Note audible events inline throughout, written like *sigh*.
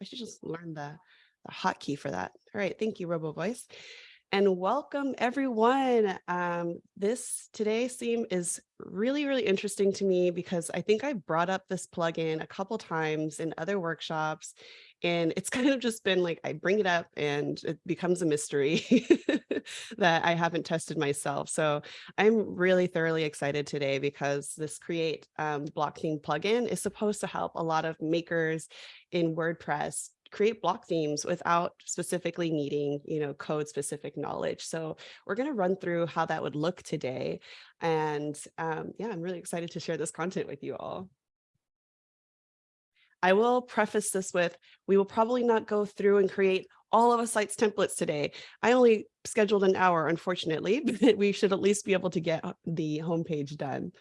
I should just learn the, the hotkey for that. All right, thank you, RoboVoice. And welcome everyone. Um, this today's theme is really, really interesting to me because I think I brought up this plugin a couple times in other workshops and it's *laughs* kind of just been like, I bring it up and it becomes a mystery *laughs* that I haven't tested myself. So I'm really thoroughly excited today because this create um, block theme plugin is supposed to help a lot of makers in WordPress create block themes without specifically needing, you know, code specific knowledge. So we're going to run through how that would look today. And um, yeah, I'm really excited to share this content with you all. I will preface this with, we will probably not go through and create all of a site's templates today. I only scheduled an hour, unfortunately, *laughs* but we should at least be able to get the homepage done.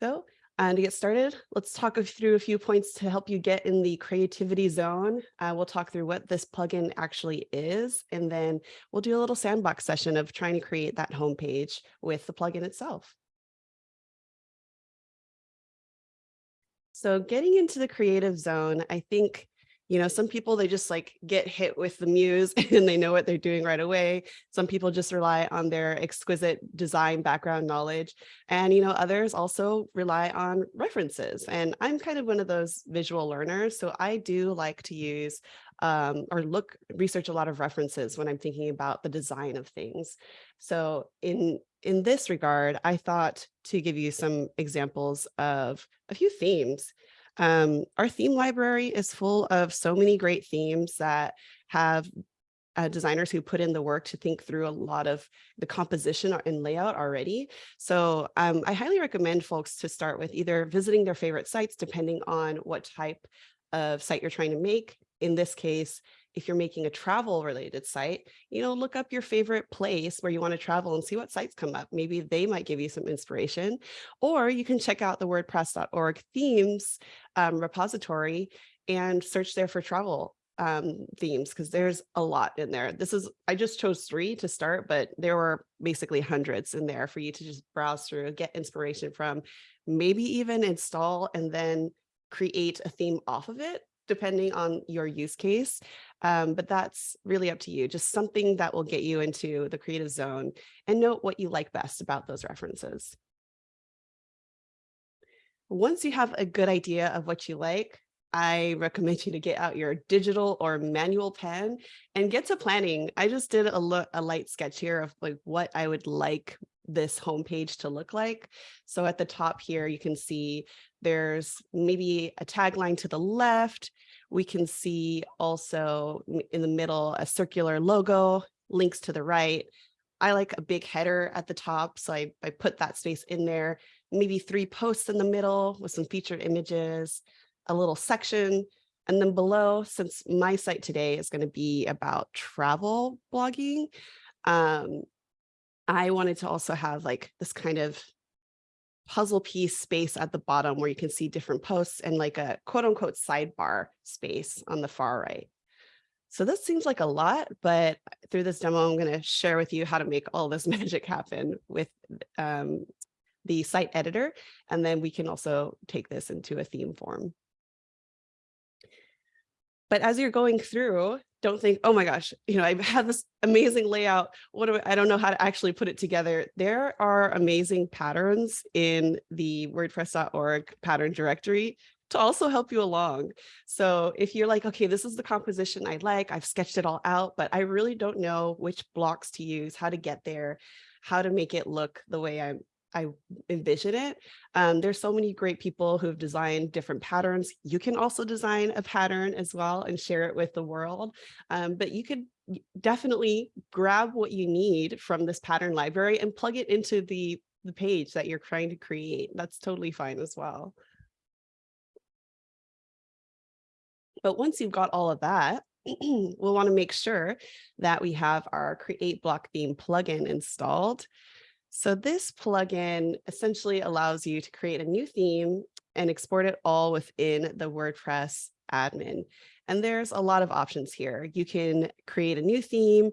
So, and to get started, let's talk through a few points to help you get in the creativity zone. Uh, we'll talk through what this plugin actually is, and then we'll do a little sandbox session of trying to create that homepage with the plugin itself. So getting into the creative zone, I think, you know, some people, they just like get hit with the muse *laughs* and they know what they're doing right away. Some people just rely on their exquisite design background knowledge. And, you know, others also rely on references. And I'm kind of one of those visual learners. So I do like to use um, or look, research a lot of references when I'm thinking about the design of things. So in, in this regard, I thought to give you some examples of a few themes. Um, our theme library is full of so many great themes that have uh, designers who put in the work to think through a lot of the composition and layout already. So um, I highly recommend folks to start with either visiting their favorite sites, depending on what type of site you're trying to make. In this case, if you're making a travel related site, you know, look up your favorite place where you want to travel and see what sites come up. Maybe they might give you some inspiration, or you can check out the wordpress.org themes um, repository and search there for travel um, themes because there's a lot in there. This is, I just chose three to start, but there were basically hundreds in there for you to just browse through, get inspiration from, maybe even install and then create a theme off of it depending on your use case. Um, but that's really up to you, just something that will get you into the creative zone and note what you like best about those references. Once you have a good idea of what you like, I recommend *laughs* you to get out your digital or manual pen and get to planning. I just did a, a light sketch here of like what I would like this homepage to look like. So at the top here, you can see there's maybe a tagline to the left. We can see also in the middle a circular logo, links to the right. I like a big header at the top, so I, I put that space in there. Maybe three posts in the middle with some featured images, a little section, and then below, since my site today is going to be about travel blogging, um, I wanted to also have like this kind of puzzle piece space at the bottom where you can see different posts and like a quote unquote sidebar space on the far right. So this seems like a lot, but through this demo, I'm going to share with you how to make all this *laughs* magic happen with um, the site editor. And then we can also take this into a theme form. But as you're going through, don't think, oh my gosh, you know, I have this amazing layout. What do I, I don't know how to actually put it together. There are amazing patterns in the wordpress.org pattern directory to also help you along. So if you're like, okay, this is the composition I like, I've sketched it all out, but I really don't know which blocks to use, how to get there, how to make it look the way I'm I envision it. Um, there's so many great people who have designed different patterns. You can also design a pattern as well and share it with the world. Um, but you could definitely grab what you need from this pattern library and plug it into the, the page that you're trying to create. That's totally fine as well. But once you've got all of that, *clears throat* we'll want to make sure that we have our create block theme plugin installed. So this plugin essentially allows you to create a new theme and export it all within the WordPress admin. And there's a lot of options here. You can create a new theme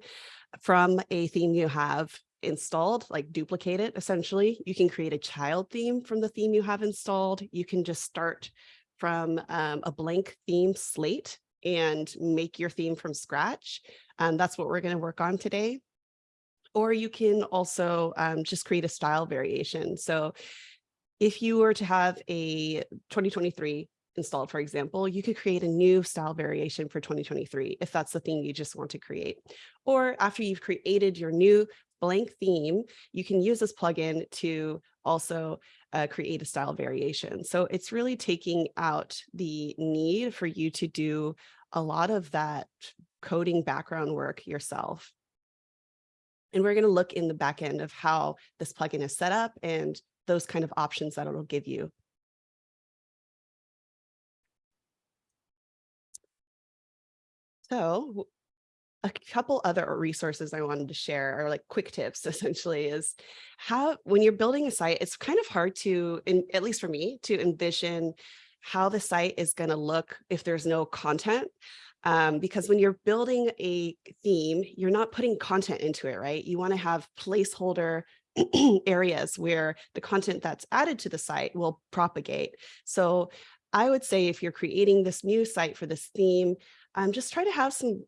from a theme you have installed, like duplicate it essentially. You can create a child theme from the theme you have installed. You can just start from um, a blank theme slate and make your theme from scratch. Um, that's what we're going to work on today. Or you can also um, just create a style variation. So if you were to have a 2023 installed, for example, you could create a new style variation for 2023 if that's the thing you just want to create. Or after you've created your new blank theme, you can use this plugin to also uh, create a style variation. So it's really taking out the need for you to do a lot of that coding background work yourself. And we're going to look in the back end of how this plugin is set up and those kind of options that it'll give you. So a couple other resources I wanted to share are like quick tips *laughs* essentially is how when you're building a site, it's kind of hard to, in, at least for me, to envision how the site is going to look if there's no content. Um, because when you're building a theme, you're not putting content into it, right? You want to have placeholder *clears throat* areas where the content that's added to the site will propagate. So I would say if you're creating this new site for this theme, um, just try to have some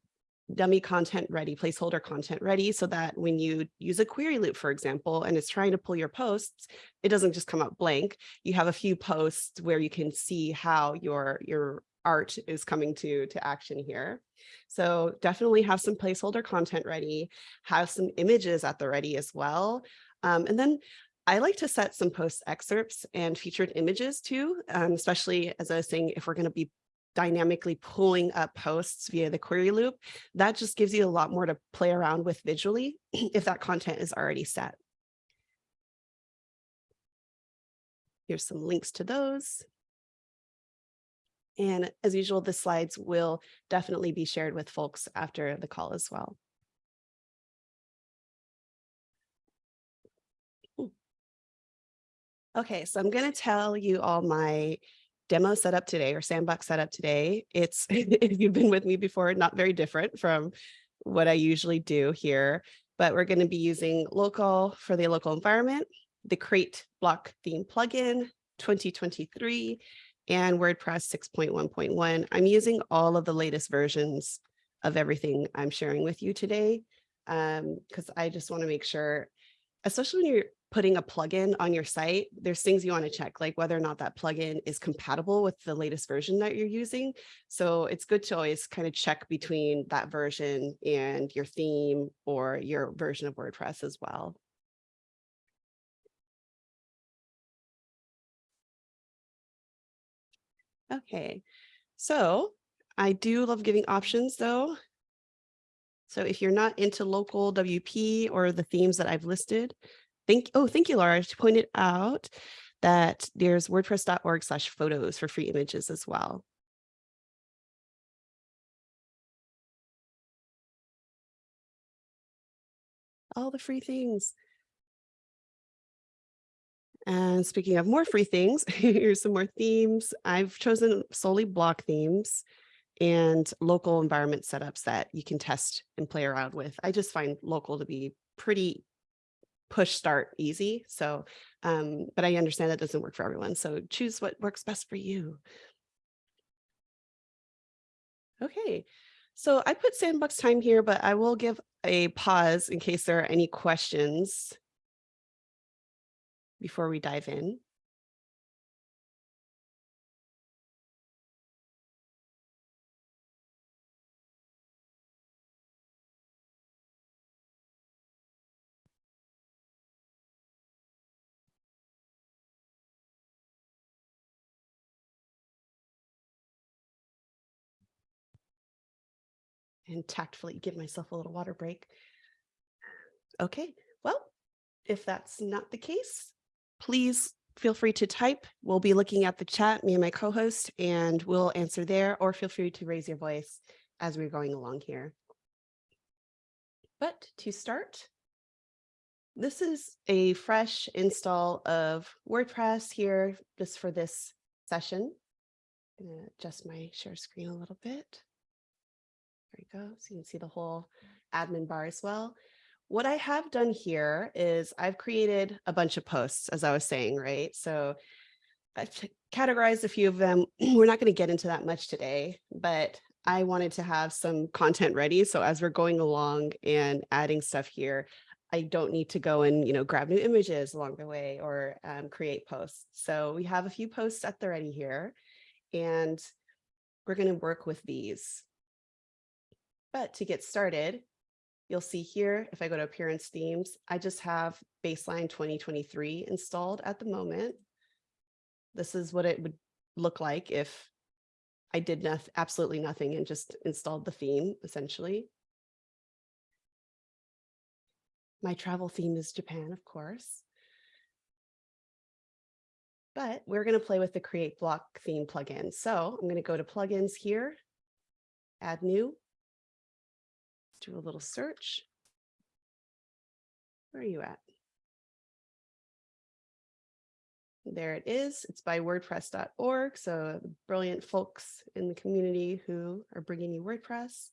dummy content ready, placeholder content ready so that when you use a query loop, for example, and it's trying to pull your posts, it doesn't just come up blank. You have a few posts where you can see how your, your art is coming to, to action here. So definitely have some placeholder content ready, have some images at the ready as well. Um, and then I like to set some post excerpts and featured images too, um, especially as I was saying, if we're going to be dynamically pulling up posts via the query loop, that just gives you a lot more to play around with visually *clears throat* if that content is already set. Here's some links to those. And as usual, the slides will definitely be shared with folks after the call as well. Okay, so I'm going to tell you all my demo setup today or sandbox setup today. It's, *laughs* if you've been with me before, not very different from what I usually do here, but we're going to be using local for the local environment, the Create block theme plugin 2023 and WordPress 6.1.1. I'm using all of the latest versions of everything I'm sharing with you today because um, I just want to make sure, especially when you're putting a plugin on your site, there's things you want to check, like whether or not that plugin is compatible with the latest version that you're using. So it's good to always kind of check between that version and your theme or your version of WordPress as well. Okay, so I do love giving options though. So if you're not into local WP or the themes that I've listed, Thank, oh, thank you, Laura. She pointed out that there's wordpress.org slash photos for free images as well. All the free things. And speaking of more free things, *laughs* here's some more themes. I've chosen solely block themes and local environment setups that you can test and play around with. I just find local to be pretty push start easy. So, um, but I understand that doesn't work for everyone. So choose what works best for you. Okay, so I put sandbox time here, but I will give a pause in case there are any questions before we dive in. and tactfully give myself a little water break. Okay, well, if that's not the case, please feel free to type. We'll be looking at the chat, me and my co-host, and we'll answer there, or feel free to raise your voice as we're going along here. But to start, this is a fresh install of WordPress here just for this session. I'm to adjust my share screen a little bit. There you go. So you can see the whole admin bar as well. What I have done here is I've created a bunch of posts, as I was saying, right? So I've categorized a few of them. *clears throat* We're not going to get into that much today, but I wanted to have some content ready. So as we're going along and adding stuff here, I don't need to go and, you know, grab new images along the way or um, create posts. So we have a few posts at the ready here, and we're going to work with these. But to get started, you'll see here, if I go to appearance themes, I just have baseline 2023 installed at the moment. This is what it would look like if I did noth absolutely nothing and just installed the theme essentially. My travel theme is Japan, of course. But we're going to play with the create block theme plugin. So I'm going to go to plugins here, add new, do a little search. Where are you at? There it is. It's by wordpress.org. So brilliant folks in the community who are bringing you WordPress.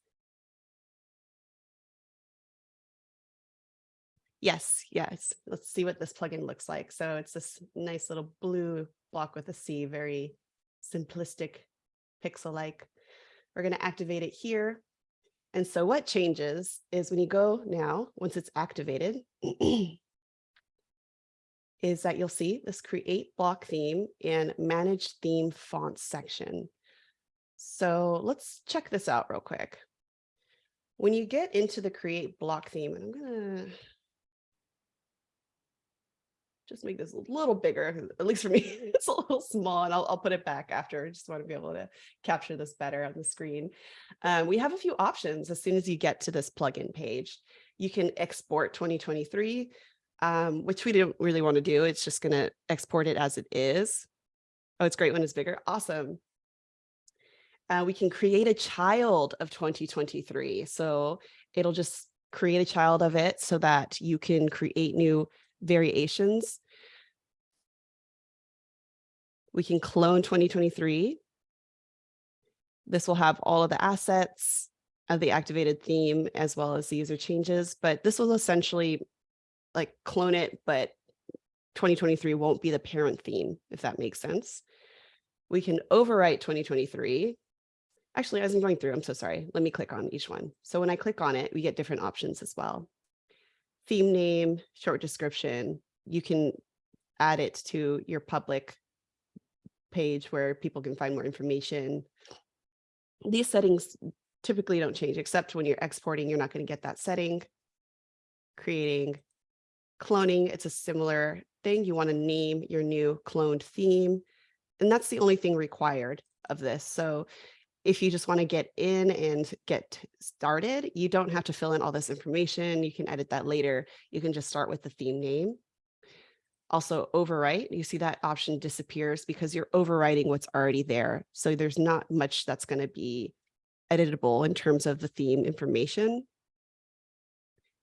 Yes, yes. Let's see what this plugin looks like. So it's this nice little blue block with a C, very simplistic, pixel-like. We're going to activate it here. And so what changes is when you go now, once it's activated, *clears throat* is that you'll see this create block theme and manage theme fonts section. So let's check this out real quick. When you get into the create block theme, and I'm gonna just make this a little bigger, at least for me, *laughs* it's a little small and I'll, I'll put it back after. I just want to be able to capture this better on the screen. Um, we have a few options as soon as you get to this plugin page. You can export 2023, um, which we didn't really want to do. It's just going to export it as it is. Oh, it's great when it's bigger. Awesome. Uh, we can create a child of 2023. So it'll just create a child of it so that you can create new variations. We can clone 2023. This will have all of the assets of the activated theme as well as the user changes, but this will essentially like clone it, but 2023 won't be the parent theme, if that makes sense. We can overwrite 2023. Actually, as I'm going through, I'm so sorry. Let me click on each one. So when I click on it, we get different options as well theme name, short description, you can add it to your public page where people can find more information. These settings typically don't change except when you're exporting, you're not going to get that setting. Creating, cloning, it's a similar thing. You want to name your new cloned theme. And that's the only thing required of this. So if you just want to get in and get started, you don't have to fill in all this information. You can edit that later. You can just start with the theme name. Also overwrite, you see that option disappears because you're overwriting what's already there. So there's not much that's going to be editable in terms of the theme information.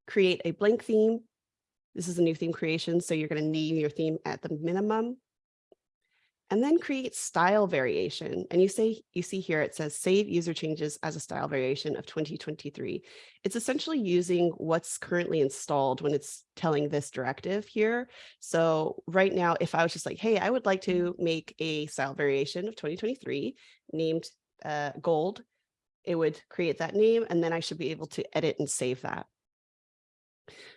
Create a blank theme. This is a new theme creation, so you're going to name your theme at the minimum and then create style variation. And you say you see here it says save user changes as a style variation of 2023. It's essentially using what's currently installed when it's telling this directive here. So right now, if I was just like, hey, I would like to make a style variation of 2023 named uh, gold, it would create that name and then I should be able to edit and save that.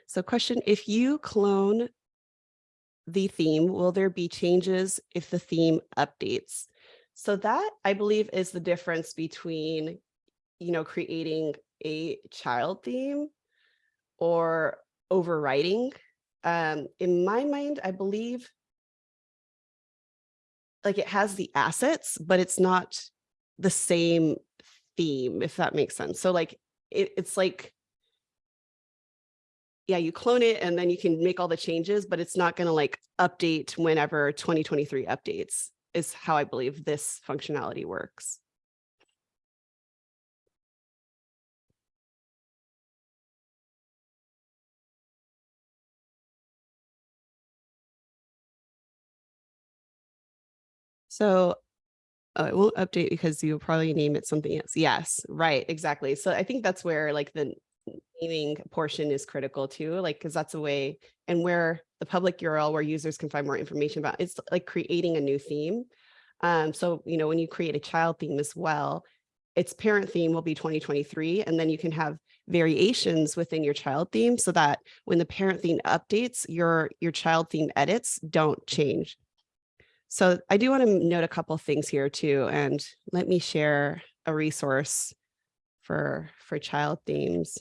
So question, if you clone the theme, will there be changes if the theme updates? So that I believe is the difference between, you know, creating a child theme or overwriting. Um, in my mind, I believe like it has the assets, but it's not the same theme, if that makes sense. So like it, it's like yeah, you clone it and then you can make all the changes, but it's not going to like update whenever 2023 updates is how I believe this functionality works. So oh, it won't update because you'll probably name it something else. Yes, right, exactly. So I think that's where like the naming portion is critical too, like, because that's a way and where the public URL where users can find more information about it's like creating a new theme. Um, so, you know, when you create a child theme as well, its parent theme will be 2023, and then you can have variations within your child theme so that when the parent theme updates, your, your child theme edits don't change. So I do want to note a couple things here too, and let me share a resource for, for child themes.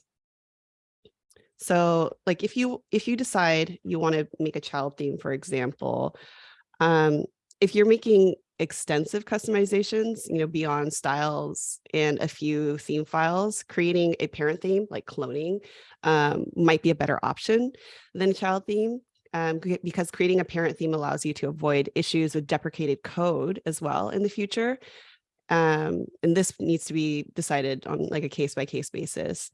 So like if you if you decide you want to make a child theme, for example, um, if you're making extensive customizations, you know, beyond styles and a few theme files, creating a parent theme like cloning um, might be a better option than a child theme um, because creating a parent theme allows you to avoid issues with deprecated code as well in the future. Um, and this needs to be decided on like a case by case basis.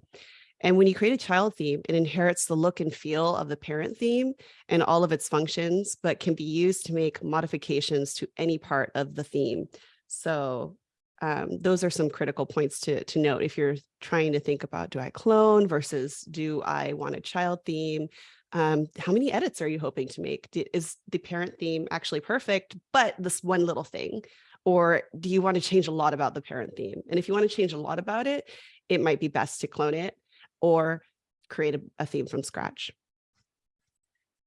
And when you create a child theme, it inherits the look and feel of the parent theme and all of its functions, but can be used to make modifications to any part of the theme. So um, those are some critical points to, to note if you're trying to think about, do I clone versus do I want a child theme? Um, how many edits are you hoping to make? Is the parent theme actually perfect, but this one little thing? Or do you want to change a lot about the parent theme? And if you want to change a lot about it, it might be best to clone it or create a, a theme from scratch.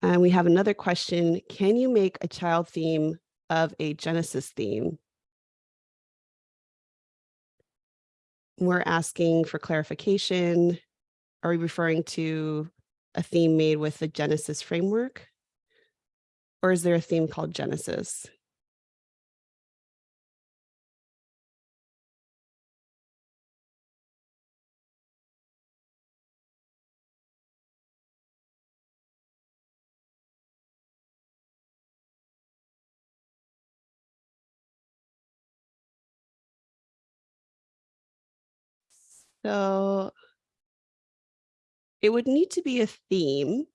And we have another question. Can you make a child theme of a Genesis theme? We're asking for clarification. Are we referring to a theme made with the Genesis framework? Or is there a theme called Genesis? So it would need to be a theme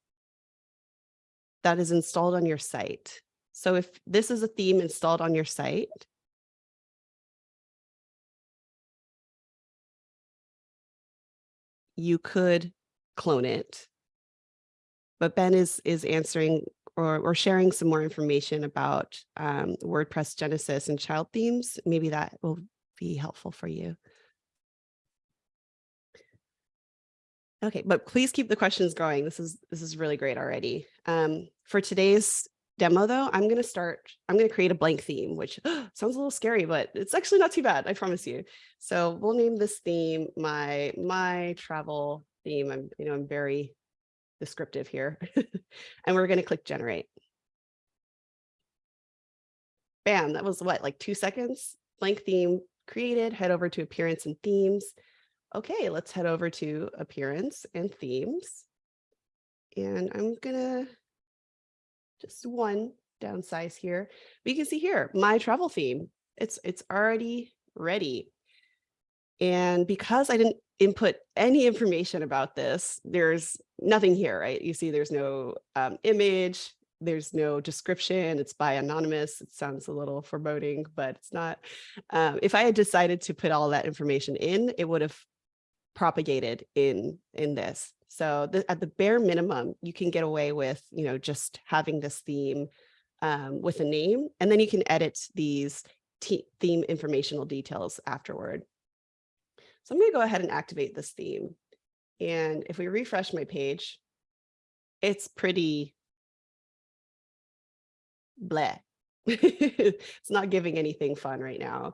that is installed on your site. So if this is a theme installed on your site, you could clone it. But Ben is is answering or, or sharing some more information about um, WordPress Genesis and child themes. Maybe that will be helpful for you. Okay, but please keep the questions going. This is this is really great already. Um, for today's demo, though, I'm going to start. I'm going to create a blank theme, which *gasps* sounds a little scary, but it's actually not too bad. I promise you. So we'll name this theme my my travel theme. I'm you know I'm very descriptive here, *laughs* and we're going to click generate. Bam! That was what like two seconds. Blank theme created. Head over to appearance and themes okay, let's head over to appearance and themes. And I'm gonna just one downsize here. You can see here, my travel theme, it's, it's already ready. And because I didn't input any information about this, there's nothing here, right? You see there's no um, image, there's no description, it's by anonymous. It sounds a little foreboding, but it's not. Um, if I had decided to put all that information in, it would have propagated in in this. So the, at the bare minimum, you can get away with, you know, just having this theme um, with a name, and then you can edit these theme informational details afterward. So I'm going to go ahead and activate this theme. And if we refresh my page, it's pretty bleh. *laughs* it's not giving anything fun right now.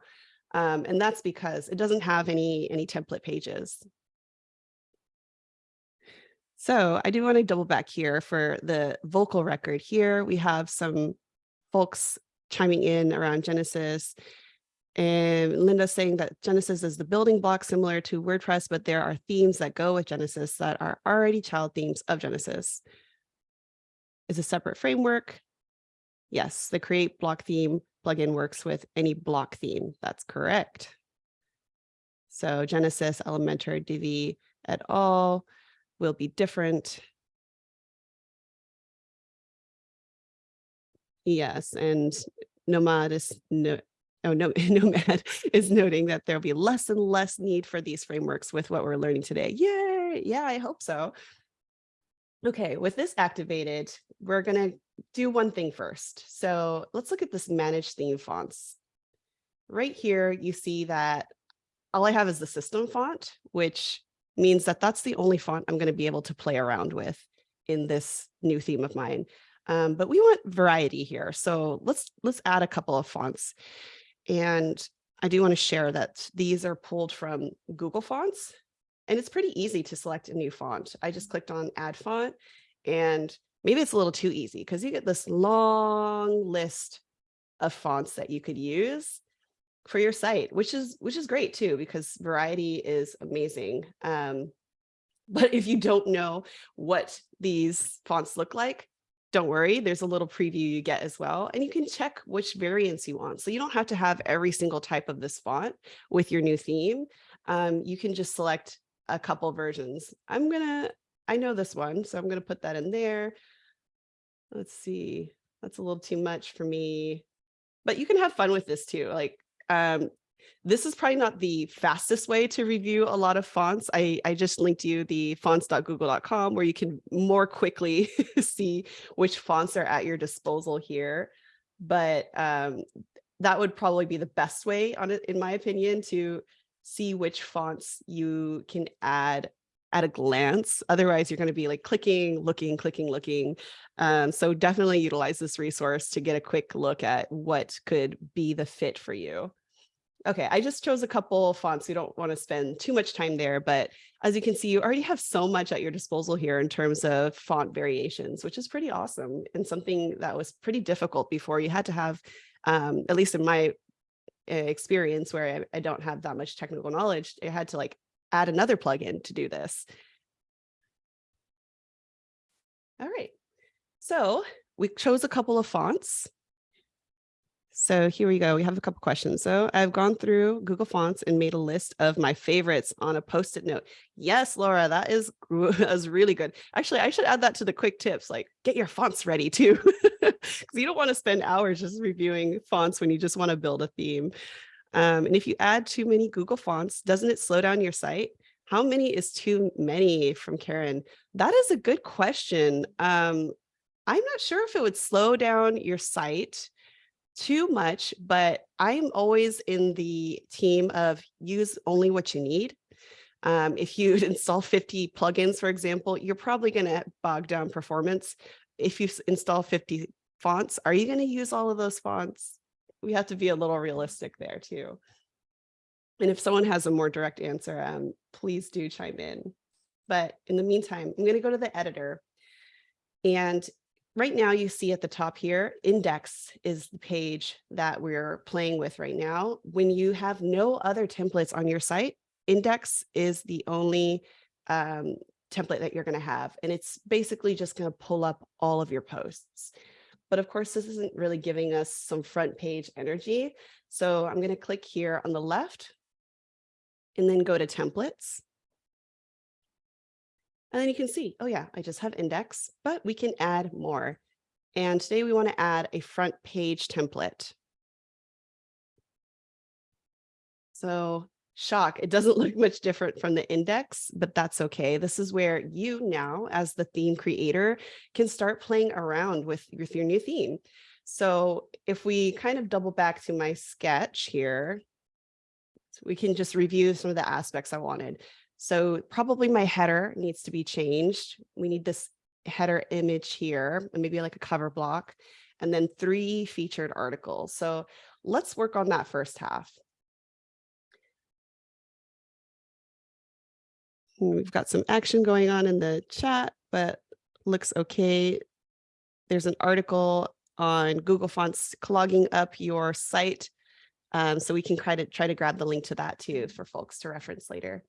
Um, and that's because it doesn't have any, any template pages. So I do want to double back here for the vocal record here. We have some folks chiming in around Genesis and Linda saying that Genesis is the building block similar to WordPress, but there are themes that go with Genesis that are already child themes of Genesis. Is a separate framework. Yes, the create block theme plugin works with any block theme. That's correct. So Genesis, Elementor, Divi et al. will be different. Yes, and Nomad is no, oh no, *laughs* Nomad is noting that there'll be less and less need for these frameworks with what we're learning today. Yay! Yeah, I hope so. Okay, with this activated, we're going to do one thing first. So let's look at this manage theme fonts. Right here, you see that all I have is the system font, which means that that's the only font I'm going to be able to play around with in this new theme of mine. Um, but we want variety here. So let's let's add a couple of fonts. And I do want to share that these are pulled from Google Fonts. And it's pretty easy to select a new font. I just clicked on add font and maybe it's a little too easy because you get this long list of fonts that you could use for your site, which is which is great too, because variety is amazing. Um, *laughs* but if you don't know what these fonts look like, don't worry, there's a little preview you get as well. And you can check which variants you want. So you don't have to have every single type of this font with your new theme. Um, you can just select a couple versions. I'm gonna, I know this one, so I'm gonna put that in there. Let's see, that's a little too much for me, but you can have fun with this too. Like um, this is probably not the fastest way to review a lot of fonts. I, I just linked you the fonts.google.com where you can more quickly *laughs* see which fonts are at your disposal here. But um, that would probably be the best way on it, in my opinion, to see which fonts you can add at a glance. Otherwise, you're going to be like clicking, looking, clicking, looking. Um, so definitely utilize this resource to get a quick look at what could be the fit for you. Okay, I just chose a couple fonts. We don't want to spend too much time there, but as you can see, you already have so much at your disposal here in terms of font variations, which is pretty awesome and something that was pretty difficult before. You had to have, um, at least in my eh, experience where I, I don't have that much technical knowledge, I had to like add another plugin to do this. All right, so we chose a couple of fonts. So here we go. We have a couple questions. So I've gone through Google Fonts and made a list of my favorites on a post-it note. Yes, Laura, that is, *laughs* is really good. Actually, I should add that to the quick tips, like get your fonts ready too, *laughs* because you don't want to spend hours just reviewing fonts when you just want to build a theme. Um, and if you add too many Google Fonts, doesn't it slow down your site? How many is too many from Karen? That is a good question. Um, I'm not sure if it would slow down your site too much, but I'm always in the team of use only what you need. Um, if you *laughs* install 50 plugins, for example, you're probably going to bog down performance. If you install 50 fonts, are you going to use all of those fonts? We have to be a little realistic there too. And if someone has a more direct answer, um, please do chime in. But in the meantime, I'm going to go to the editor. And right now you see at the top here, index is the page that we're playing with right now. When you have no other templates on your site, index is the only um, template that you're going to have. And it's basically just going to pull up all of your posts. But of course, this isn't really giving us some front page energy. So I'm going to click here on the left and then go to templates. And then you can see, oh yeah, I just have index, but we can add more. And today we want to add a front page template. So shock, it doesn't *laughs* look much different from the index, but that's okay. This is where you now, as the theme creator, can start playing around with, with your new theme. So if we kind of double back to my sketch here, we can just review some of the aspects I wanted. So probably my header needs to be changed. We need this header image here, and maybe like a cover block, and then three featured articles. So let's work on that first half. We've got some action going on in the chat, but looks okay. There's an article on Google Fonts clogging up your site. Um, so we can try to try to grab the link to that too for folks to reference later.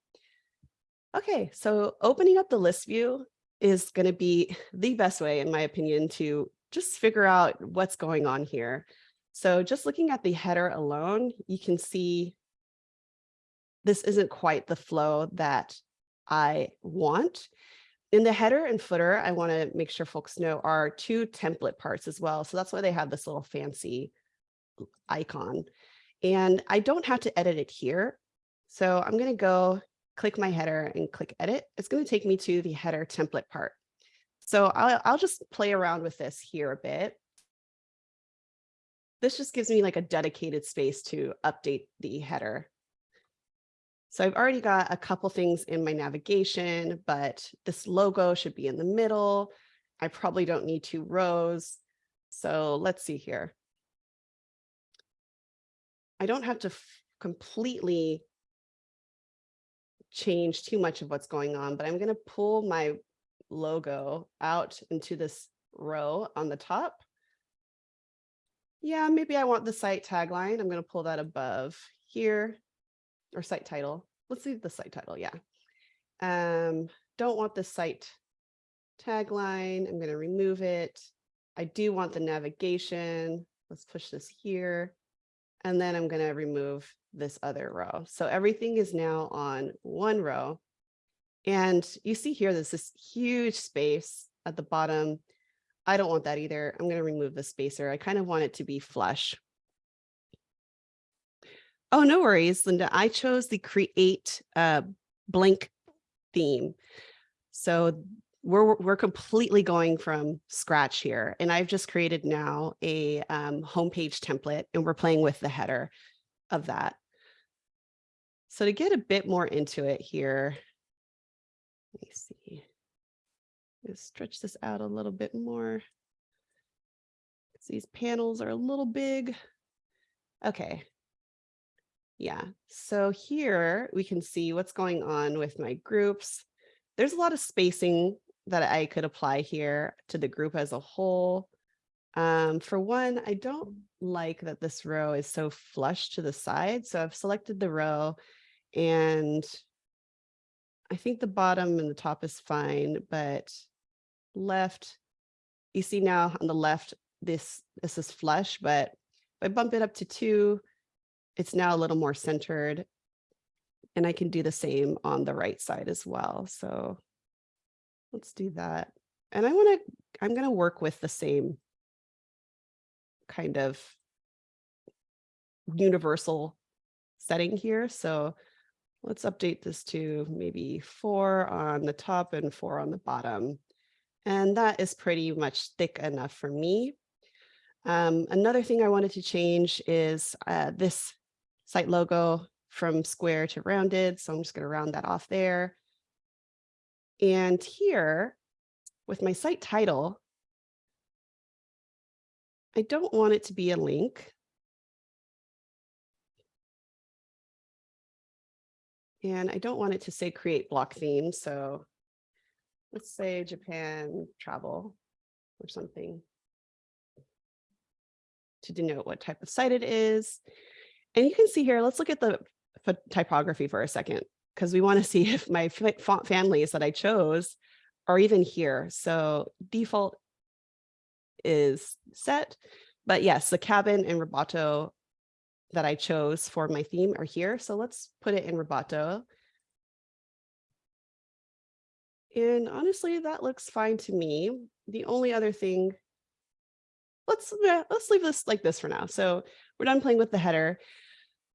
Okay, so opening up the list view is going to be the best way, in my opinion, to just figure out what's going on here. So just looking at the header alone, you can see this isn't quite the flow that I want. In the header and footer, I want to make sure folks know are two template parts as well. So that's why they have this little fancy icon. And I don't have to edit it here. So I'm going to go click my header and click edit. It's going to take me to the header template part. So I'll, I'll just play around with this here a bit. This just gives me like a dedicated space to update the header. So I've already got a couple things in my navigation, but this logo should be in the middle. I probably don't need two rows. So let's see here. I don't have to completely change too much of what's going on, but I'm going to pull my logo out into this row on the top. Yeah, maybe I want the site tagline. I'm going to pull that above here or site title. Let's leave the site title. Yeah. Um, don't want the site tagline. I'm going to remove it. I do want the navigation. Let's push this here. And then I'm going to remove this other row. So everything is now on one row. And you see here, there's this huge space at the bottom. I don't want that either. I'm going to remove the spacer. I kind of want it to be flush. Oh, no worries, Linda. I chose the create uh, blank theme. So we're, we're completely going from scratch here. And I've just created now a um, homepage template and we're playing with the header of that. So to get a bit more into it here, let me see. Let's stretch this out a little bit more. These panels are a little big. Okay, yeah, so here we can see what's going on with my groups. There's a lot of spacing that I could apply here to the group as a whole. Um, for one, I don't like that this row is so flush to the side. So I've selected the row and I think the bottom and the top is fine, but left, you see now on the left, this, this is flush, but if I bump it up to two, it's now a little more centered. And I can do the same on the right side as well. So let's do that. And I want to, I'm going to work with the same kind of universal setting here. So let's update this to maybe four on the top and four on the bottom. And that is pretty much thick enough for me. Um, another thing I wanted to change is uh, this site logo from square to rounded. So I'm just going to round that off there. And here with my site title, I don't want it to be a link. And I don't want it to say create block theme. So let's say Japan travel or something to denote what type of site it is. And you can see here, let's look at the typography for a second, because we want to see *laughs* if my font families that I chose are even here. So default is set, but yes, the cabin and Roboto that I chose for my theme are here. So let's put it in Roboto. And honestly, that looks fine to me. The only other thing, let's, let's leave this like this for now. So we're done playing with the header.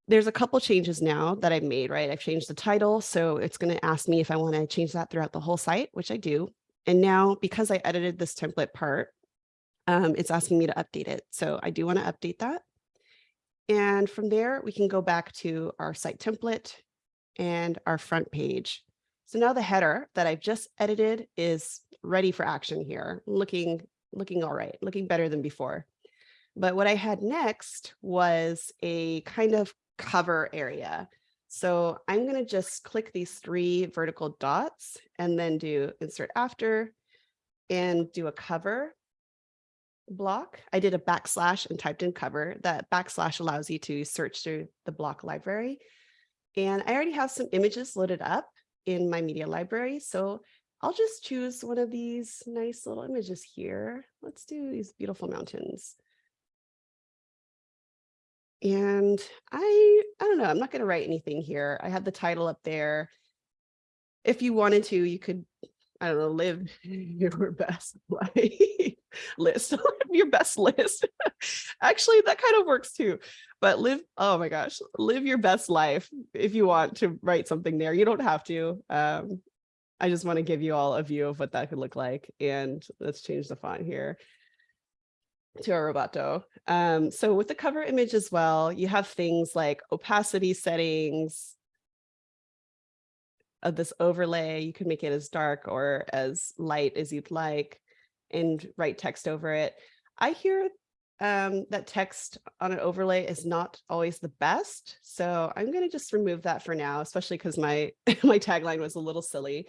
There's a couple changes now that I've made, right? I've changed the title. So it's going to ask me if I want to change that throughout the whole site, which I do. And now because I edited this template part, um, it's asking me to update it. So I do want to update that. And from there, we can go back to our site template and our front page. So now the header that I've just edited is ready for action here, looking, looking all right, looking better than before. But what I had next was a kind of cover area. So I'm going to just click these three vertical dots and then do insert after and do a cover block. I did a backslash and typed in cover. That backslash allows you to search through the block library. And I already have some images loaded up in my media library. So I'll just choose one of these nice little images here. Let's do these beautiful mountains. And I, I don't know, I'm not going to write anything here. I have the title up there. If you wanted to, you could, I don't know, live *laughs* your best life. list, *laughs* your best list. Actually, that kind of works too. But live, oh my gosh, live your best life if you want to write something there. You don't have to. Um, I just want to give you all a view of what that could look like. And let's change the font here to a roboto. Um, so with the cover image as well, you have things like opacity settings, of this overlay. You can make it as dark or as light as you'd like and write text over it. I hear um, that text on an overlay is not always the best. So I'm going to just remove that for now, especially because my, *laughs* my tagline was a little silly.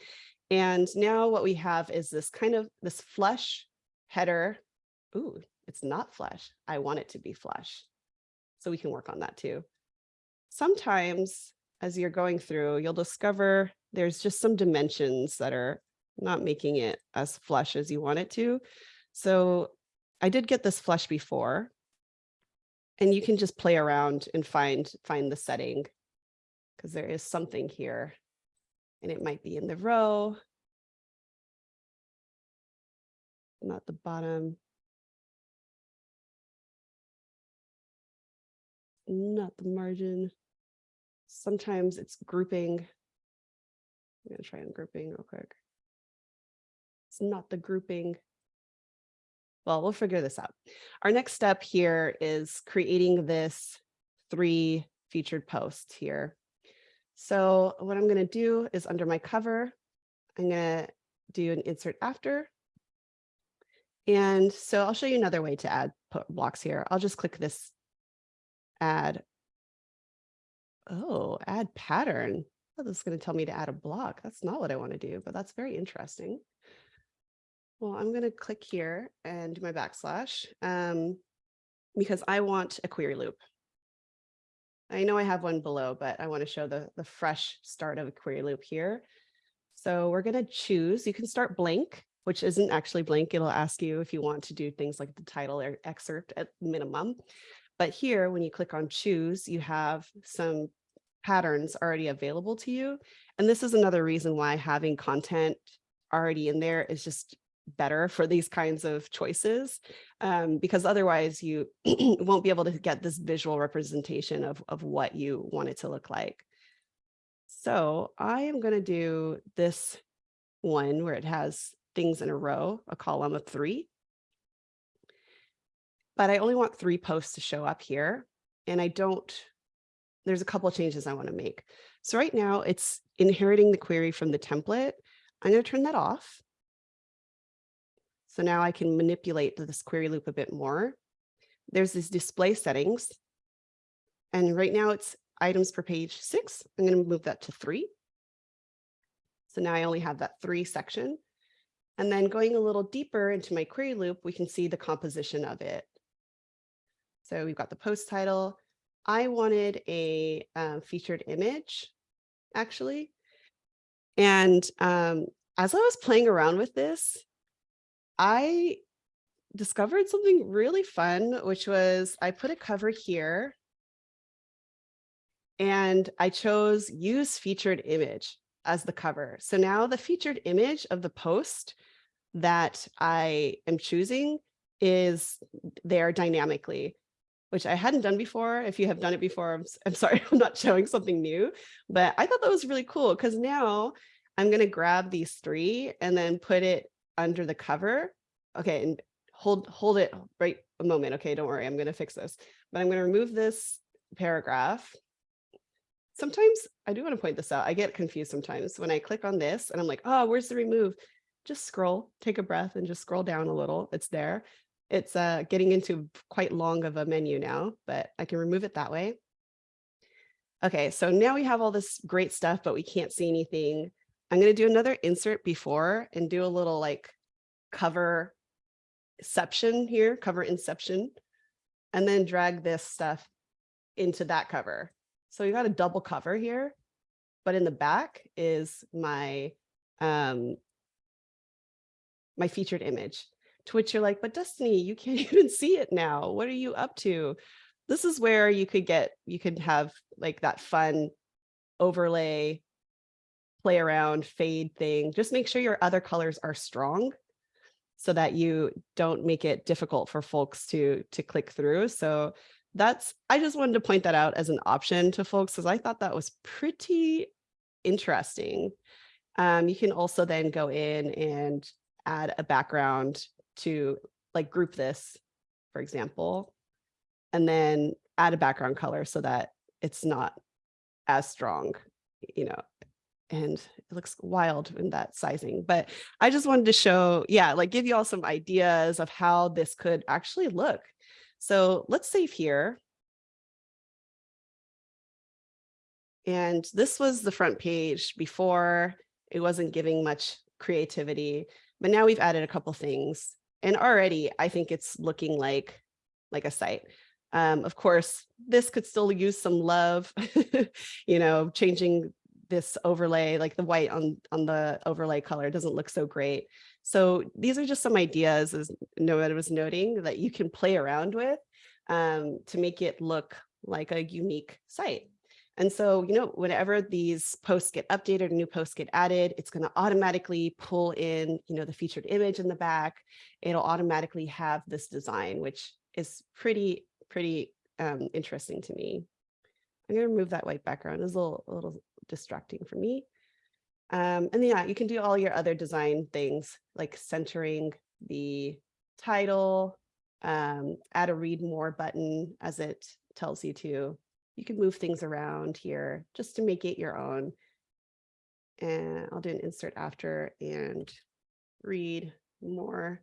And now what we have is this kind of this flush header. Ooh, it's not flush. I want it to be flush. So we can work on that too. Sometimes as you're going through, you'll discover there's just some dimensions that are not making it as flush as you want it to. So I did get this flush before and you can just play around and find find the setting because there is something here and it might be in the row, not the bottom. Not the margin. Sometimes it's grouping. I'm going to try on grouping real quick. It's not the grouping. Well, we'll figure this out. Our next step here is creating this three featured posts here. So what I'm going to do is under my cover, I'm going to do an insert after. And so I'll show you another way to add blocks here. I'll just click this add. Oh, add pattern. Oh, this is going to tell me to add a block. That's not what I want to do, but that's very interesting. Well, I'm going to click here and do my backslash um, because I want a query loop. I know I have one below, but I want to show the, the fresh start of a query loop here. So we're going to choose, you can start blank, which isn't actually blank. It'll ask you if you want to do things like the title or excerpt at minimum. But here, when you click on choose, you have some patterns already available to you. And this is another reason why having content already in there is just better for these kinds of choices, um, because otherwise you *clears throat* won't be able to get this visual representation of, of what you want it to look like. So I am going to do this one where it has things in a row, a column of three. But I only want three posts to show up here. And I don't there's a couple of changes I want to make. So right now it's inheriting the query from the template. I'm going to turn that off. So now I can manipulate this query loop a bit more. There's these display settings. And right now it's items per page six. I'm going to move that to three. So now I only have that three section. And then going a little deeper into my query loop, we can see the composition of it. So we've got the post title, I wanted a uh, featured image, actually. And um, as I was playing around with this, I discovered something really fun, which was I put a cover here and I chose use featured image as the cover. So now the featured image of the post that I am choosing is there dynamically which I hadn't done before. If you have done it *laughs* before, I'm, I'm sorry, *laughs* I'm not showing something new, but I thought that was really cool because now I'm going to grab these three and then put it under the cover. Okay, and hold hold it right a moment. Okay, don't worry, I'm going to fix this, but I'm going to remove this paragraph. Sometimes I do want to point this out. I get confused sometimes when I click on this and I'm like, oh, where's the remove? Just scroll, take a breath and just scroll down a little. It's there. It's uh, getting into quite long of a menu now, but I can remove it that way. Okay, so now we have all this great stuff, but we can't see anything. I'm going to do another insert before and do a little like cover inception here, cover inception, and then drag this stuff into that cover. So we got a double cover here, but in the back is my um, my featured image to which you're like, but Destiny, you can't *laughs* even see it now. What are you up to? This is where you could get, you could have like that fun overlay, play around, fade thing. Just make sure your other colors are strong. so that you don't make it difficult for folks to to click through. So that's I just wanted to point that out as an option to folks because I thought that was pretty interesting. Um, you can also then go in and add a background to like group this, for example, and then add a background color so that it's not as strong, you know, and it looks wild in that sizing. But I just wanted to show, yeah, like give you all some ideas of how this could actually look. So let's save here. And this was the front page before it wasn't giving much creativity, but now we've added a couple things. And already I think it's looking like, like a site. Um, of course, this could still use some love, *laughs* you know, changing this overlay, like the white on, on the overlay color doesn't look so great. So these are just some ideas, as Noah was noting, that you can play around with um, to make it look like a unique site. And so, you know, whenever these posts get updated, new posts get added, it's going to automatically pull in, you know, the featured image in the back. It'll automatically have this design, which is pretty, pretty um, interesting to me. I'm going to remove that white background. It's a little, a little distracting for me. Um, and yeah, you can do all your other design things like centering the title, um, add a read more button as it tells you to. You can move things around here just to make it your own. And I'll do an insert after and read more.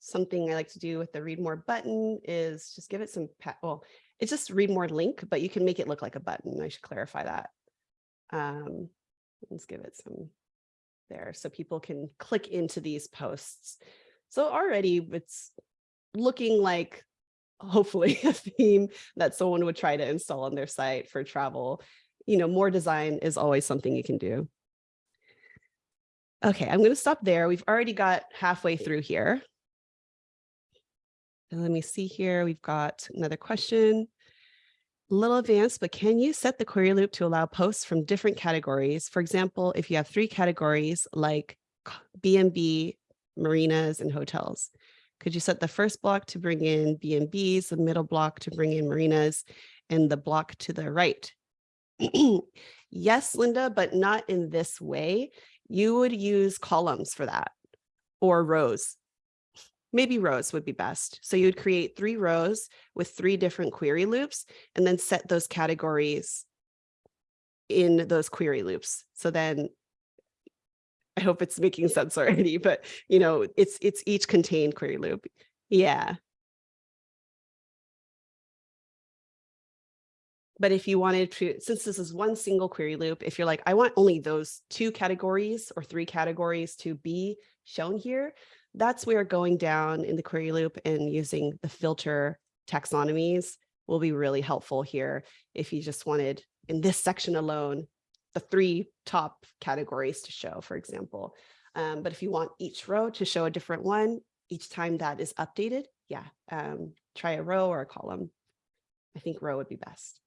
Something I like to do with the read more button is just give it some, well, it's just read more link, but you can make it look like a button. I should clarify that. Um, let's give it some there so people can click into these posts. So already it's looking like hopefully *laughs* a theme that someone would try to install on their site for travel. You know, more design is always something you can do. Okay, I'm going to stop there. We've already got halfway through here. And let me see here. We've got another question. A little advanced, but can you set the query loop to allow posts from different categories? For example, if you have three categories like B&B, marinas, and hotels, could you set the first block to bring in B&Bs, the middle block to bring in marinas, and the block to the right? *clears throat* yes, Linda, but not in this way. You would use columns for that or rows maybe rows would be best. So you would create three rows with three different query loops and then set those categories in those query loops. So then I hope it's making sense already, but you know, it's it's each contained query loop. Yeah. But if you wanted to, since this is one single query loop, if you're like, I want only those two categories or three categories to be shown here, that's where going down in the query loop and using the filter taxonomies will be really helpful here if you just wanted in this section alone the three top categories to show, for example. Um, but if you want each row to show a different one, each time that is updated, yeah, um, try a row or a column. I think row would be best.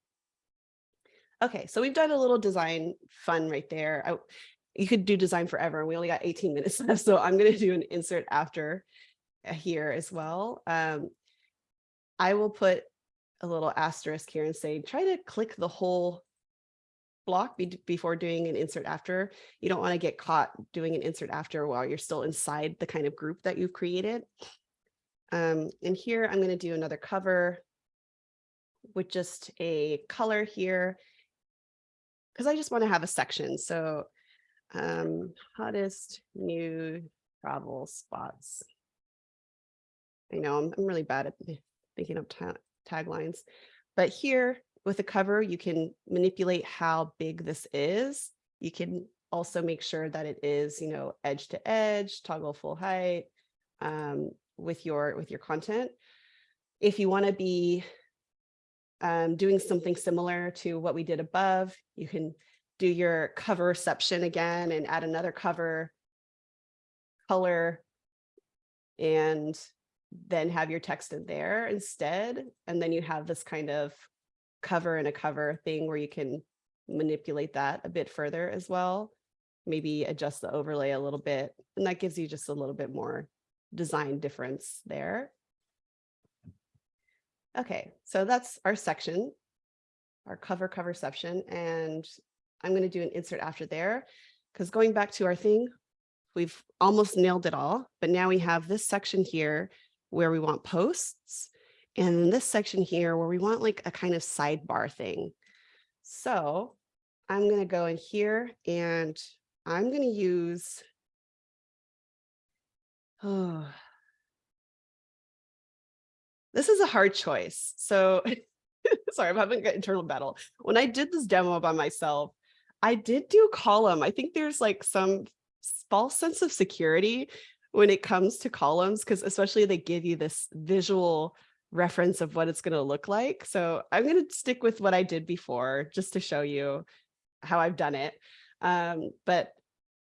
Okay, so we've done a little design fun right there. I, you could do design forever. and We only got 18 *laughs* minutes left, so I'm going to do an insert after uh, here as well. Um, I will put a little asterisk here and say, try to click the whole block be before doing an insert after. You don't want to get caught doing an insert after while you're still inside the kind of group that you've created. Um, and here I'm going to do another cover with just a color here because I just want to have a section. So um, hottest new travel spots. I know I'm, I'm really bad at thinking of ta taglines, but here with a cover, you can manipulate how big this is. You can also make sure that it is, you know, edge to edge, toggle full height um, with your with your content. If you want to be um, doing something similar to what we did above, you can do your cover reception again and add another cover color and then have your text in there instead. And then you have this kind of cover and a cover thing where you can manipulate that a bit further as well. maybe adjust the overlay a little bit. And that gives you just a little bit more design difference there. Okay, so that's our section, our cover cover section. And I'm going to do an insert after there because going back to our thing, we've almost nailed it all. But now we have this section here where we want posts and then this section here where we want like a kind of sidebar thing. So I'm going to go in here and I'm going to use, oh, *sighs* this is a hard choice. So *laughs* sorry, I'm having an internal battle. When I did this demo by myself, I did do column. I think there's like some false sense of security when it comes to columns, because especially they give you this visual reference of what it's going to look like. So I'm going to stick with what I did before just to show you how I've done it. Um, but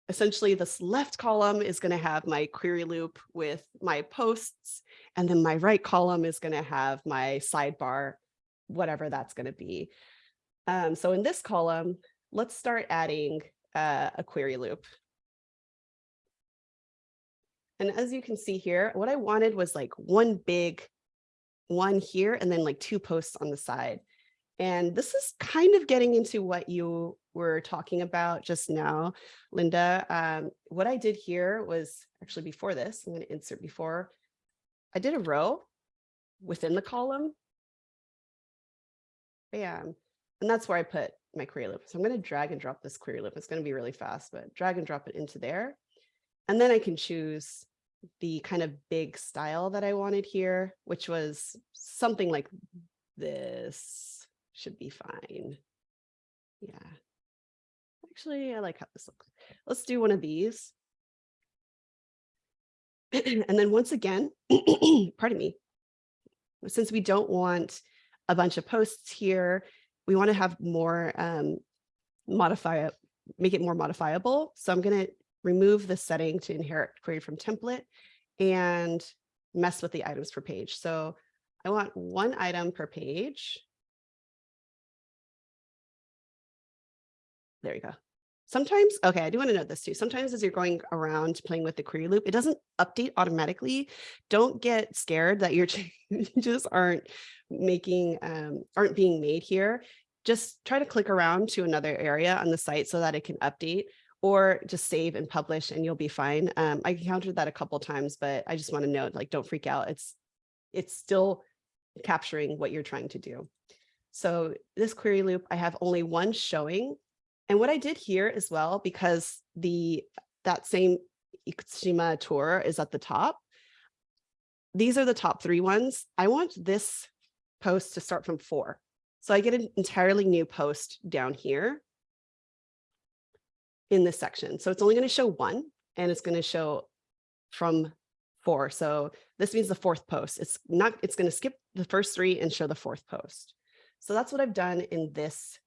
essentially this left column is going to have my query loop with my posts, and then my right column is going to have my sidebar, whatever that's going to be. Um, so in this column, let's start adding uh, a query loop. And as you can see here, what I wanted was like one big one here and then like two posts on the side. And this is kind of getting into what you were talking about just now, Linda. Um, what I did here was actually before this, I'm going to insert before, I did a row within the column. Bam. And that's where I put my query loop. So I'm going to drag and drop this query loop. It's going to be really fast, but drag and drop it into there. And then I can choose the kind of big style that I wanted here, which was something like this should be fine. Yeah. Actually, I like how this looks. Let's do one of these. *clears throat* and then once again, *clears throat* pardon me, since we don't want a bunch of posts here, we want to have more um, modify it, make it more modifiable. So I'm going to remove the setting to inherit query from template and mess with the items per page. So I want one item per page. There you go. Sometimes, okay, I do want to note this too. Sometimes as you're going around playing with the query loop, it doesn't update automatically. Don't get scared that your *laughs* changes aren't making, um, aren't being made here. Just try to click around to another area on the site so that it can update or just save and publish and you'll be fine. Um, I encountered that a couple times, but I just want to note, like, don't freak out. It's, it's still capturing what you're trying to do. So this query loop, I have only one showing and what I did here as well, because the that same Ikushima tour is at the top, these are the top three ones. I want this post to start from four. So I get an entirely new post down here in this section. So it's only going to show one and it's going to show from four. So this means the fourth post. It's not, it's going to skip the first three and show the fourth post. So that's what I've done in this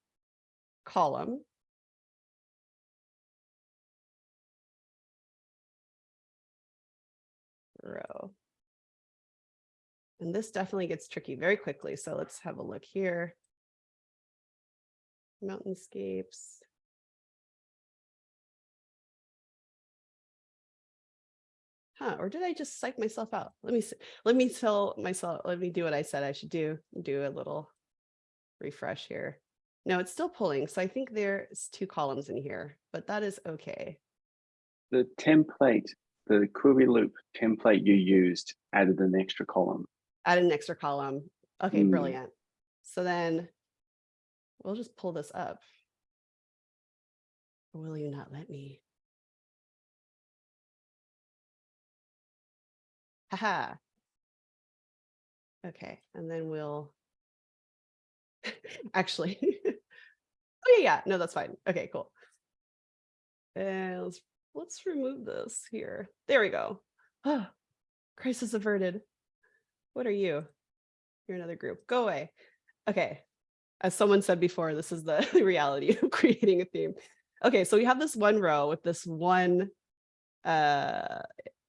column. row. And this definitely gets tricky very quickly. So let's have a look here. Mountainscapes. Huh, or did I just psych myself out? Let me let me tell myself, let me do what I said I should do, do a little refresh here. No, it's still pulling. So I think there's two columns in here, but that is okay. The template the query loop template you used added an extra column. Added an extra column. Okay, Mm. brilliant. So then we'll just pull this up. Or Will you not let me? Haha. Okay, and then we'll *laughs* actually. *laughs* oh yeah, yeah, no, that's fine. Okay, cool. And let's let's remove this here. There we go. Oh, crisis averted. What are you? You're another group. Go away. Okay. As someone said before, this is the *laughs* reality of creating a theme. Okay, so we have this one row with this one uh,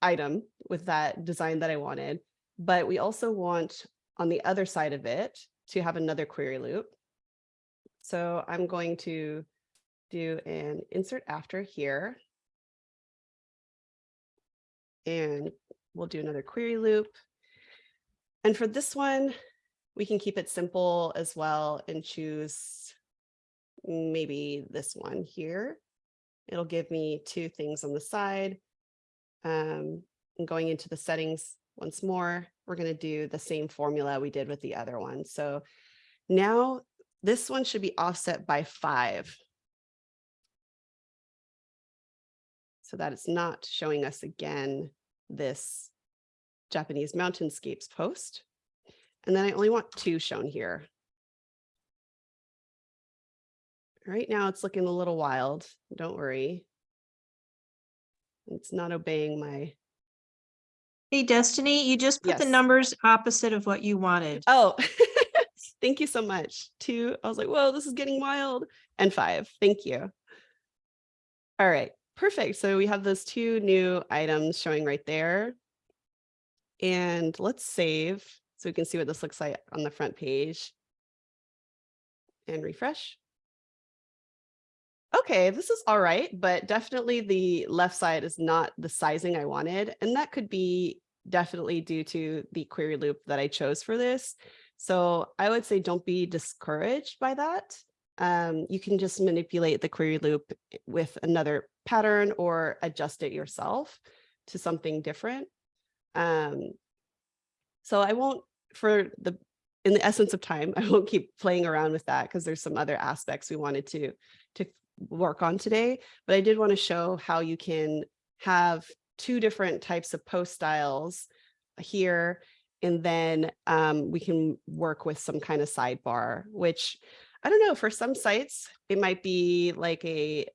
item with that design that I wanted, but we also want on the other side of it to have another query loop. So I'm going to do an insert after here. And we'll do another query loop. And for this one, we can keep it simple as well and choose maybe this one here. It'll give me two things on the side. Um, and going into the settings once more, we're going to do the same formula we did with the other one. So now this one should be offset by five. So that it's not showing us again this Japanese mountainscapes post. And then I only want two shown here. Right now it's looking a little wild. Don't worry. It's not obeying my, Hey, Destiny, you just put the numbers opposite of what you wanted. oh, *laughs* thank you so much. Two, I was like, whoa, this is getting wild. And five, thank you. All right, perfect. So we have those two new items showing right there. And let's save so we can see what this looks like on the front page. And refresh. Okay, this is all right, but definitely the left side is not the sizing I wanted. And that could be definitely due to the query loop that I chose for this. So I would say don't be discouraged by that. Um, you can just manipulate the query loop with another pattern or adjust it yourself to something different. Um, so I won't, for the, in the essence of time, *laughs* I won't keep playing around with that because there's some other aspects we wanted to, to work on today. But I did want to show how you can have two different types of post styles here. And then um, we can work with some kind of sidebar, which I don't know, for some sites, it might be like a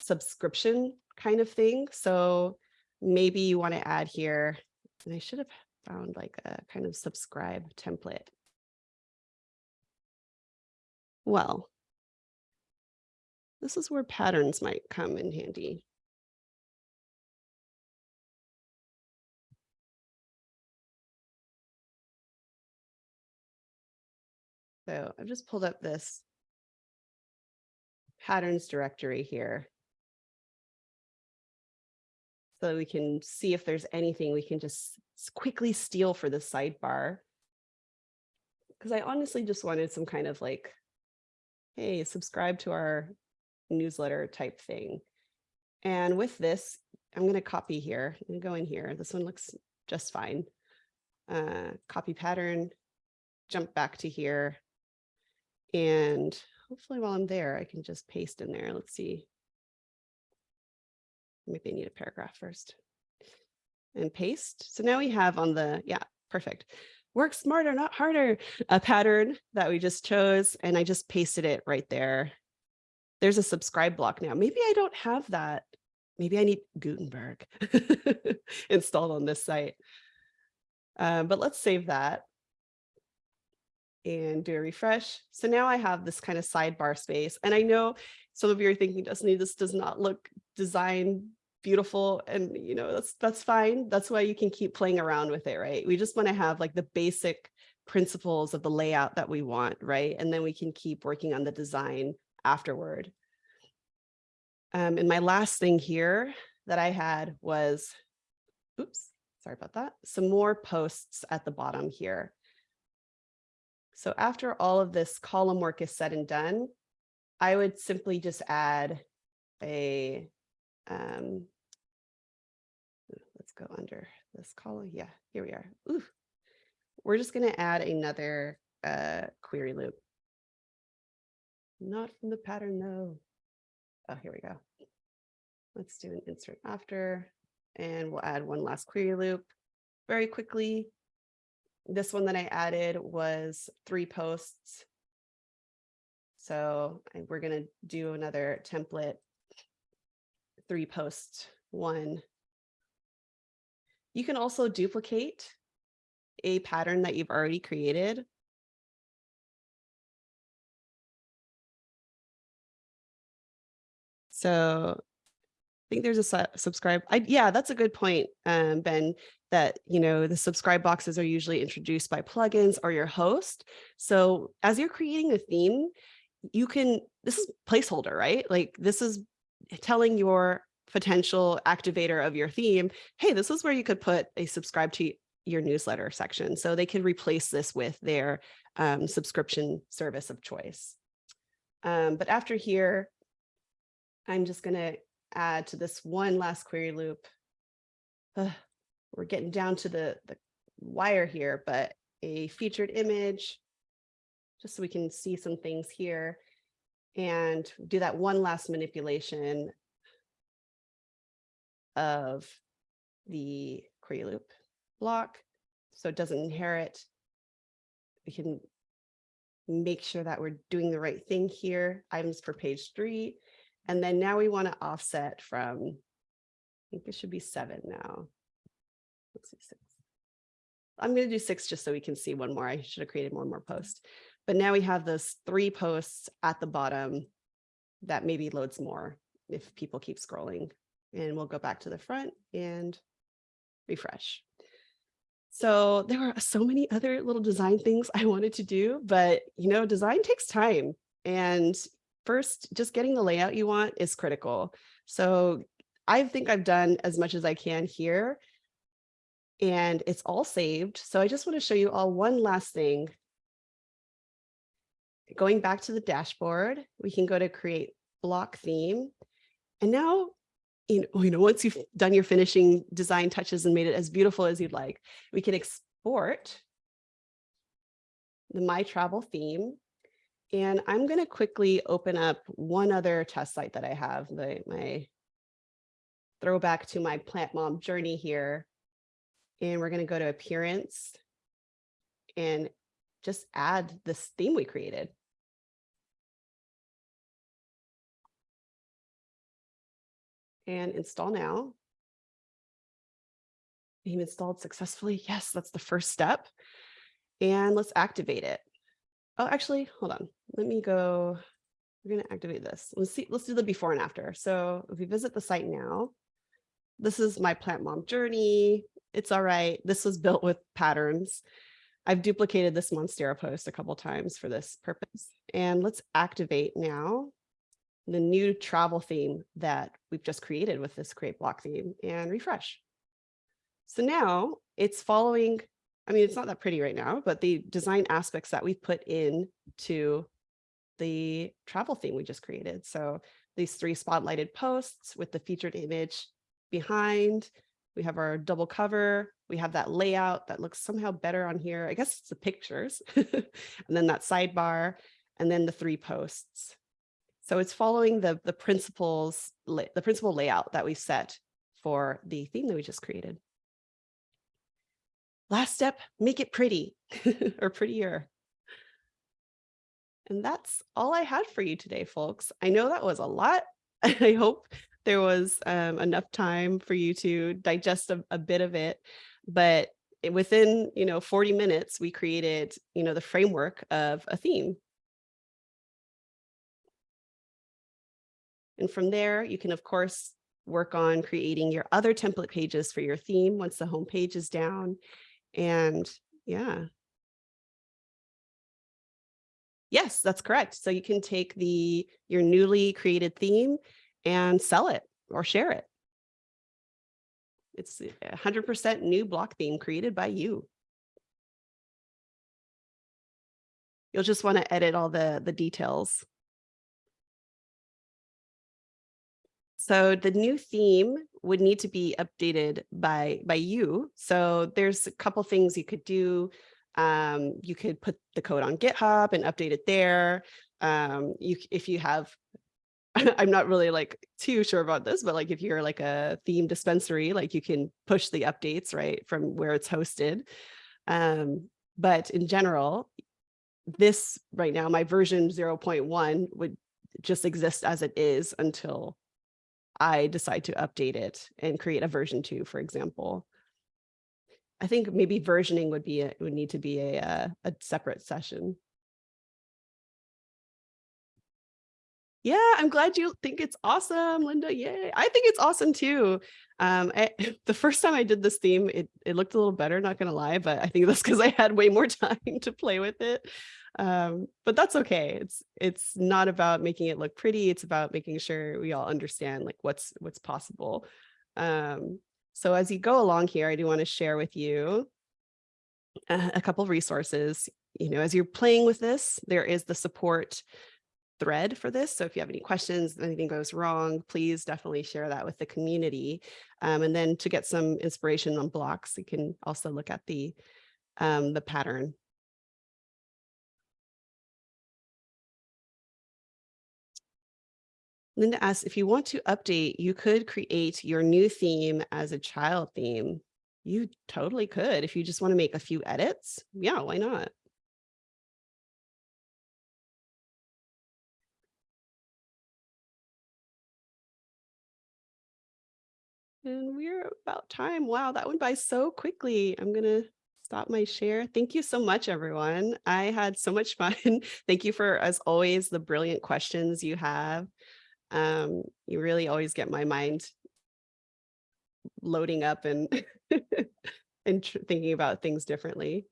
subscription kind of thing. So maybe you want to add here, and I should have found like a kind of subscribe template. Well, this is where patterns might come in handy. So I've just pulled up this patterns directory here. So we can see if there's anything we can just quickly steal for the sidebar. Because I honestly just wanted some kind of like, hey, subscribe to our newsletter type thing. And with this, I'm going to copy here. To go in here. This one looks just fine. Uh, copy pattern, jump back to here. And hopefully while I'm there, I can just paste in there. Let's see. Maybe I need a paragraph first. And paste. So now we have on the, yeah, perfect. Work smarter, not harder, a pattern that we just chose. And I just pasted it right there. There's a subscribe block now. Maybe I don't have that. Maybe I need Gutenberg *laughs* installed on this site. Uh, but let's save that and do a refresh. So now I have this kind of sidebar space. And I know some of you are thinking, Destiny, this does not look design beautiful. And you know, that's that's fine. That's why you can keep playing around with it, right? We just want to have like the basic principles of the layout that we want, right? And then we can keep working on the design afterward. Um, and my last thing here that I had was, oops, sorry about that, some more posts at the bottom here. So after all of this column work is said and done, I would simply just add a, um, let's go under this column. Yeah, here we are. Ooh, we're just going to add another uh, query loop. Not from the pattern though. Oh, here we go. Let's do an insert after, and we'll add one last query loop very quickly. This one that I added was three posts. So we're going to do another template, three posts, one. You can also duplicate a pattern that you've already created. So I think there's a su- subscribe. I, yeah, that's a good point, um, Ben, that, you know, the subscribe boxes are usually introduced by plugins or your host. So as you're creating a theme, you can, this is placeholder, right? Like this is telling your potential activator of your theme, hey, this is where you could put a subscribe to your newsletter section. So they could replace this with their um, subscription service of choice. Um, but after here, I'm just going to add to this one last query loop. We're getting down to the, the wire here, but a featured image, just so we can see some things here and do that one last manipulation of the query loop block so it doesn't inherit. We can make sure that we're doing the right thing here, items for page three. And then now we want to offset from, I think it should be seven now. Let's see, six. I'm going to do six just so we can see one more. I should have created one more post. But now we have those three posts at the bottom that maybe loads more if people keep scrolling. And we'll go back to the front and refresh. So there were so many other little design things I wanted to do, but you know, design takes time. And first, just getting the layout you want is critical. So I think I've done as much as I can here and it's all saved. So I just want to show you all one last thing. Going back to the dashboard, we can go to create block theme. And now you know, you know, once you've done your finishing design touches and made it as beautiful as you'd like, we can export the My Travel theme. And I'm going to quickly open up one other test site that I have, the, my throwback to my plant mom journey here. And we're going to go to appearance and just add this theme we created. and install now. Theme installed successfully. Yes, that's the first step. And let's activate it. Oh, actually, hold on. Let me go. We're going to activate this. Let's see. Let's do the before and after. So if we visit the site now, this is my plant mom journey. It's all right. This was built with patterns. I've duplicated this Monstera post a couple times for this purpose. And let's activate now the new travel theme that we've just created with this create block theme and refresh. So now it's following, I mean, it's not that pretty right now, but the design aspects that we've put in to the travel theme we just created. So these three spotlighted posts with the featured image behind, we have our double cover, we have that layout that looks somehow better on here. I guess it's the pictures, *laughs* and then that sidebar, and then the three posts. So it's following the, the principles, the principal layout that we set for the theme that we just created. Last step, make it pretty *laughs* or prettier. And that's all I had for you today, folks. I know that was a lot. *laughs* I hope there was um, enough time for you to digest a, a bit of it, but within, you know, 40 minutes, we created, you know, the framework of a theme And from there, you can, of course, work on creating your other template pages for your theme once the home page is down. And yeah. Yes, that's correct. So you can take the your newly created theme and sell it or share it. It's 100% new block theme created by you. You'll just want to edit all the, the details So the new theme would need to be updated by, by you. So there's a couple things you could do. Um, you could put the code on GitHub and update it there. Um, you, if you have, *laughs* I'm not really like too sure about this, but like if you're like a theme dispensary, like you can push the updates right from where it's hosted. Um, but in general, this right now, my version 0.1 would just exist as it is until I decide to update it and create a version two, for example. I think maybe versioning would be a, would need to be a, uh, a separate session. Yeah, I'm glad you think it's awesome, Linda. Yay. I think it's awesome too. Um, I, *laughs* the first time I did this theme, it, it looked a little better, not gonna lie, but I think that's because I had way more *laughs* time to play with it. Um, but that's okay. It's it's not about making it look pretty. It's about making sure we all understand like what's what's possible. Um, so as you go along here, I do want to share with you a, a couple resources. You know, as you're playing with this, there is the support thread for this. So if you have any questions, anything goes wrong, please definitely share that with the community. Um, and then to get some inspiration on blocks, you can also look at the um, the pattern. Linda asks, if you want to update, you could create your new theme as a child theme. You totally could if you just want to make a few edits. Yeah, why not? And we're about time. Wow, that went by so quickly. I'm going to stop my share. Thank you so much, everyone. I had so much fun. *laughs* Thank you for, as always, the brilliant questions you have. Um, you really always get my mind loading up and *laughs* and thinking about things differently.